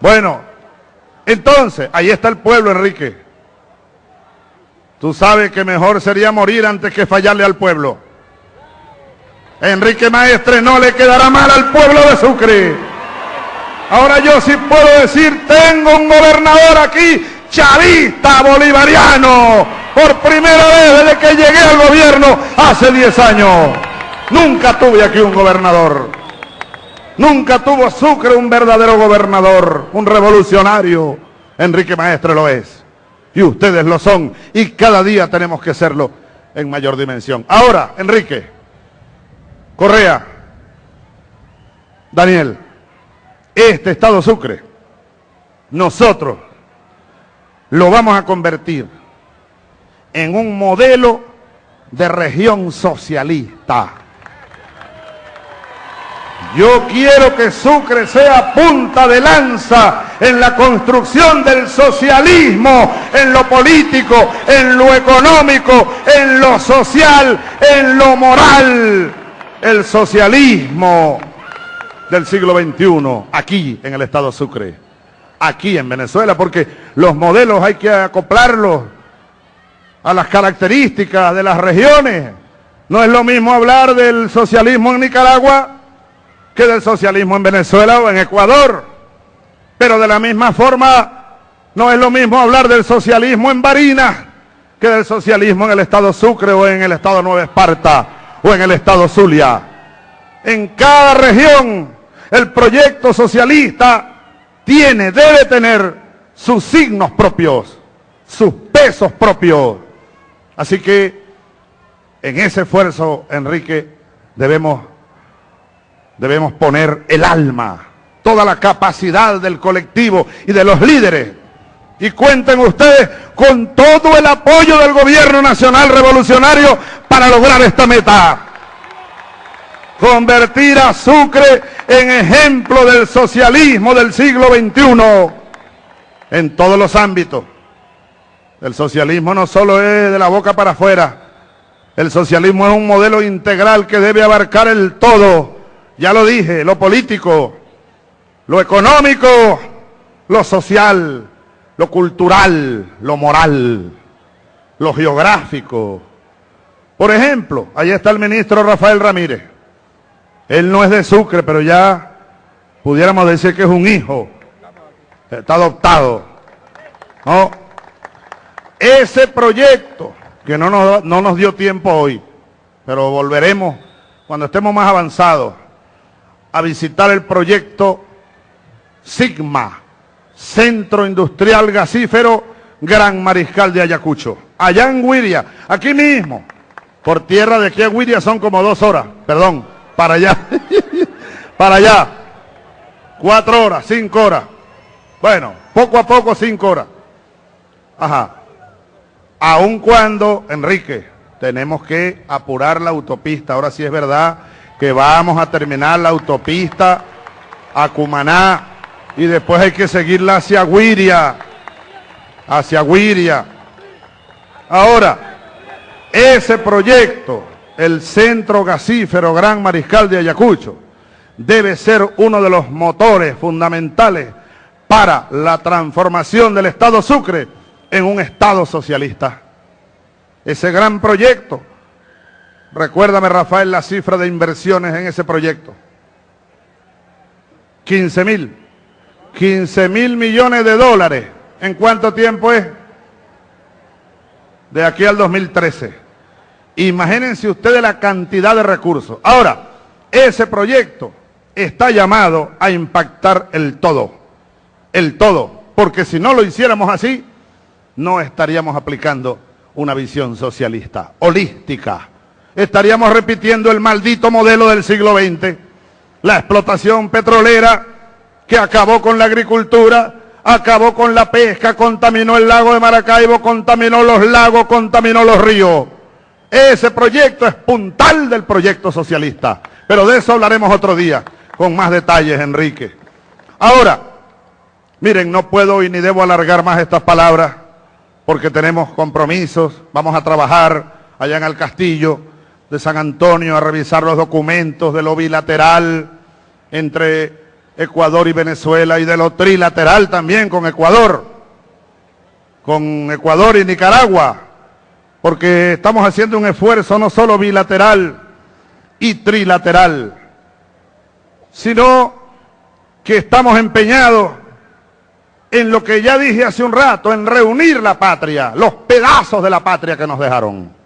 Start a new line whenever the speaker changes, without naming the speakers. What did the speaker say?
Bueno, entonces, ahí está el pueblo, Enrique. Tú sabes que mejor sería morir antes que fallarle al pueblo. Enrique Maestre no le quedará mal al pueblo de Sucre. Ahora yo sí puedo decir, tengo un gobernador aquí, chavista bolivariano, por primera vez desde que llegué al gobierno hace 10 años. Nunca tuve aquí un gobernador. Nunca tuvo Sucre un verdadero gobernador, un revolucionario. Enrique Maestre lo es. Y ustedes lo son. Y cada día tenemos que serlo en mayor dimensión. Ahora, Enrique, Correa, Daniel, este Estado Sucre, nosotros lo vamos a convertir en un modelo de región socialista. Yo quiero que Sucre sea punta de lanza en la construcción del socialismo, en lo político, en lo económico, en lo social, en lo moral. El socialismo del siglo XXI, aquí en el Estado Sucre, aquí en Venezuela, porque los modelos hay que acoplarlos a las características de las regiones. No es lo mismo hablar del socialismo en Nicaragua que del socialismo en Venezuela o en Ecuador. Pero de la misma forma, no es lo mismo hablar del socialismo en Barinas que del socialismo en el estado Sucre o en el estado Nueva Esparta o en el estado Zulia. En cada región el proyecto socialista tiene, debe tener sus signos propios, sus pesos propios. Así que en ese esfuerzo, Enrique, debemos debemos poner el alma, toda la capacidad del colectivo y de los líderes. Y cuenten ustedes con todo el apoyo del gobierno nacional revolucionario para lograr esta meta. Convertir a Sucre en ejemplo del socialismo del siglo XXI en todos los ámbitos. El socialismo no solo es de la boca para afuera. El socialismo es un modelo integral que debe abarcar el todo ya lo dije, lo político, lo económico, lo social, lo cultural, lo moral, lo geográfico. Por ejemplo, ahí está el ministro Rafael Ramírez. Él no es de Sucre, pero ya pudiéramos decir que es un hijo. Está adoptado. ¿No? Ese proyecto, que no nos, no nos dio tiempo hoy, pero volveremos cuando estemos más avanzados a visitar el proyecto Sigma, Centro Industrial Gasífero Gran Mariscal de Ayacucho. Allá en Huiria, aquí mismo, por tierra de aquí a Huiria son como dos horas, perdón, para allá, para allá, cuatro horas, cinco horas. Bueno, poco a poco cinco horas. Ajá. Aun cuando, Enrique, tenemos que apurar la autopista, ahora sí es verdad que vamos a terminar la autopista a Cumaná y después hay que seguirla hacia Guiria, hacia Guiria. Ahora, ese proyecto, el Centro Gasífero Gran Mariscal de Ayacucho, debe ser uno de los motores fundamentales para la transformación del Estado Sucre en un Estado socialista. Ese gran proyecto Recuérdame, Rafael, la cifra de inversiones en ese proyecto. 15 mil. 15 mil millones de dólares. ¿En cuánto tiempo es? De aquí al 2013. Imagínense ustedes la cantidad de recursos. Ahora, ese proyecto está llamado a impactar el todo. El todo. Porque si no lo hiciéramos así, no estaríamos aplicando una visión socialista, holística estaríamos repitiendo el maldito modelo del siglo XX. La explotación petrolera que acabó con la agricultura, acabó con la pesca, contaminó el lago de Maracaibo, contaminó los lagos, contaminó los ríos. Ese proyecto es puntal del proyecto socialista. Pero de eso hablaremos otro día, con más detalles, Enrique. Ahora, miren, no puedo y ni debo alargar más estas palabras, porque tenemos compromisos, vamos a trabajar allá en el castillo, de San Antonio a revisar los documentos de lo bilateral entre Ecuador y Venezuela y de lo trilateral también con Ecuador, con Ecuador y Nicaragua, porque estamos haciendo un esfuerzo no solo bilateral y trilateral, sino que estamos empeñados en lo que ya dije hace un rato, en reunir la patria, los pedazos de la patria que nos dejaron.